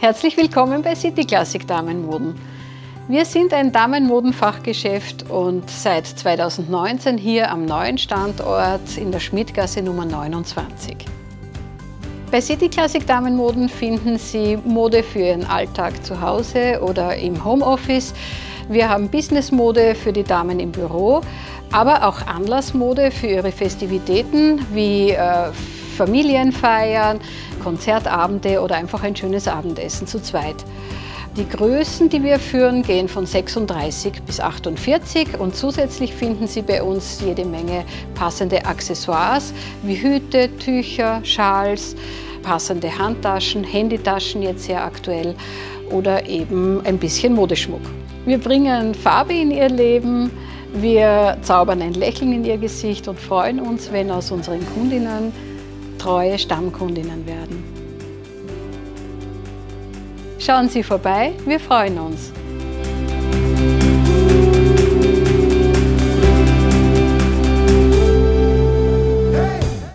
Herzlich willkommen bei City Classic Damenmoden. Wir sind ein Damenmodenfachgeschäft und seit 2019 hier am neuen Standort in der Schmidtgasse Nummer 29. Bei City Classic Damenmoden finden Sie Mode für Ihren Alltag zu Hause oder im Homeoffice. Wir haben Businessmode für die Damen im Büro, aber auch Anlassmode für Ihre Festivitäten wie äh, Familienfeiern, Konzertabende oder einfach ein schönes Abendessen zu zweit. Die Größen, die wir führen, gehen von 36 bis 48 und zusätzlich finden Sie bei uns jede Menge passende Accessoires wie Hüte, Tücher, Schals, passende Handtaschen, Handytaschen jetzt sehr aktuell oder eben ein bisschen Modeschmuck. Wir bringen Farbe in Ihr Leben, wir zaubern ein Lächeln in Ihr Gesicht und freuen uns, wenn aus unseren Kundinnen treue Stammkundinnen werden. Schauen Sie vorbei, wir freuen uns.